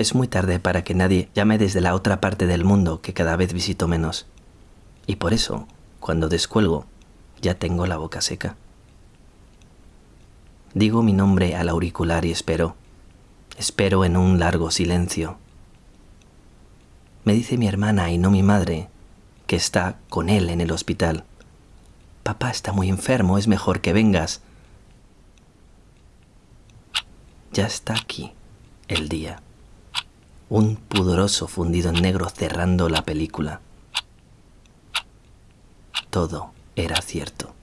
Es muy tarde para que nadie llame desde la otra parte del mundo que cada vez visito menos. Y por eso, cuando descuelgo, ya tengo la boca seca. Digo mi nombre al auricular y espero. Espero en un largo silencio. Me dice mi hermana y no mi madre que está con él en el hospital. Papá está muy enfermo, es mejor que vengas. Ya está aquí el día. Un pudoroso fundido en negro cerrando la película. Todo era cierto.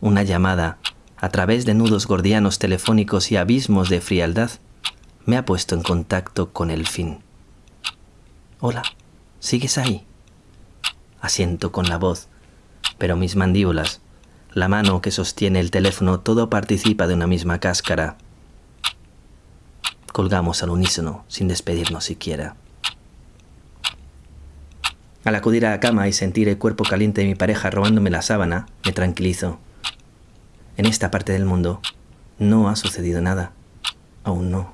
Una llamada, a través de nudos gordianos telefónicos y abismos de frialdad, me ha puesto en contacto con el fin. Hola, ¿sigues ahí? Asiento con la voz, pero mis mandíbulas, la mano que sostiene el teléfono, todo participa de una misma cáscara. Colgamos al unísono, sin despedirnos siquiera. Al acudir a la cama y sentir el cuerpo caliente de mi pareja robándome la sábana, me tranquilizo. En esta parte del mundo no ha sucedido nada. Aún no.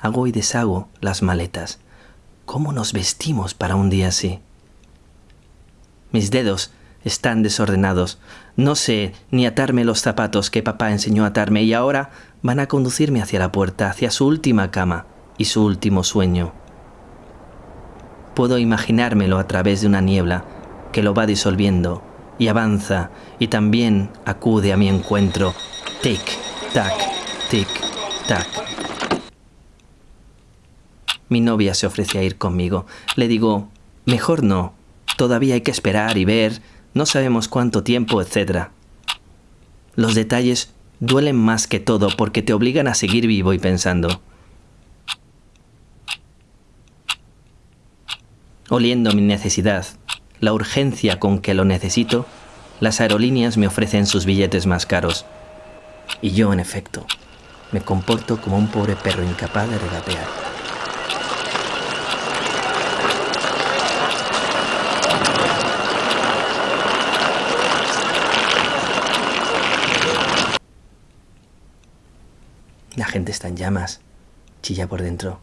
Hago y deshago las maletas. ¿Cómo nos vestimos para un día así? Mis dedos están desordenados. No sé ni atarme los zapatos que papá enseñó a atarme y ahora van a conducirme hacia la puerta, hacia su última cama y su último sueño. Puedo imaginármelo a través de una niebla que lo va disolviendo y avanza y también acude a mi encuentro. Tic, tac, tic, tac. Mi novia se ofrece a ir conmigo. Le digo, mejor no. Todavía hay que esperar y ver. No sabemos cuánto tiempo, etc. Los detalles duelen más que todo porque te obligan a seguir vivo y pensando. Oliendo mi necesidad, la urgencia con que lo necesito, las aerolíneas me ofrecen sus billetes más caros. Y yo, en efecto, me comporto como un pobre perro incapaz de regatear. La gente está en llamas, chilla por dentro.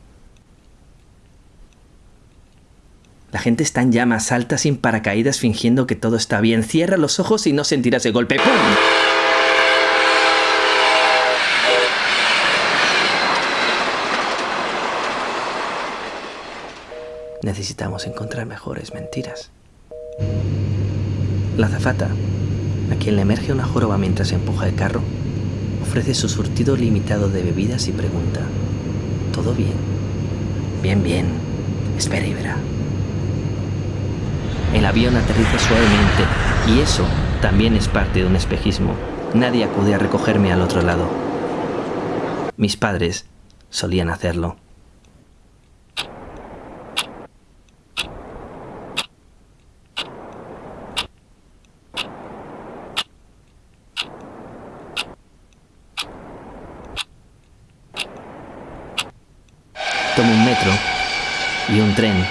La gente está en llamas, salta sin paracaídas fingiendo que todo está bien. Cierra los ojos y no sentirás el golpe. ¡Pum! Necesitamos encontrar mejores mentiras. La zafata, a quien le emerge una joroba mientras empuja el carro, ofrece su surtido limitado de bebidas y pregunta, ¿todo bien? Bien, bien. Espera y verá. El avión aterriza suavemente y eso también es parte de un espejismo. Nadie acude a recogerme al otro lado. Mis padres solían hacerlo. Tomo un metro y un tren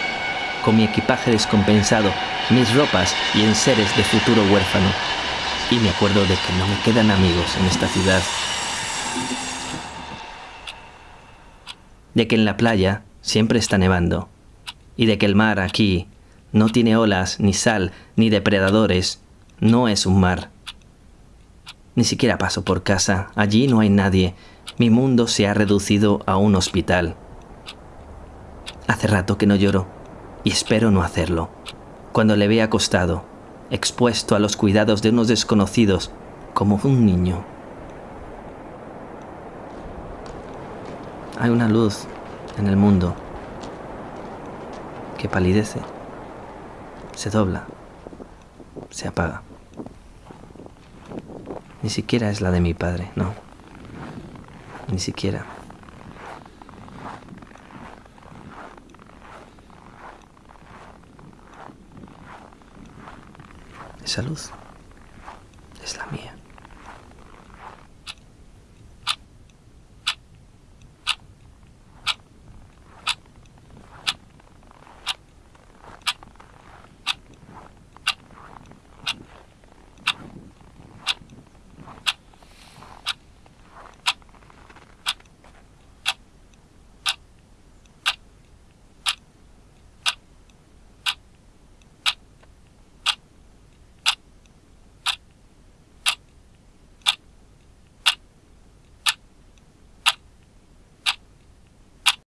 con mi equipaje descompensado mis ropas y enseres de futuro huérfano. Y me acuerdo de que no me quedan amigos en esta ciudad. De que en la playa siempre está nevando. Y de que el mar aquí no tiene olas, ni sal, ni depredadores. No es un mar. Ni siquiera paso por casa. Allí no hay nadie. Mi mundo se ha reducido a un hospital. Hace rato que no lloro. Y espero no hacerlo cuando le ve acostado, expuesto a los cuidados de unos desconocidos, como un niño. Hay una luz en el mundo que palidece, se dobla, se apaga. Ni siquiera es la de mi padre, no. Ni siquiera. Esa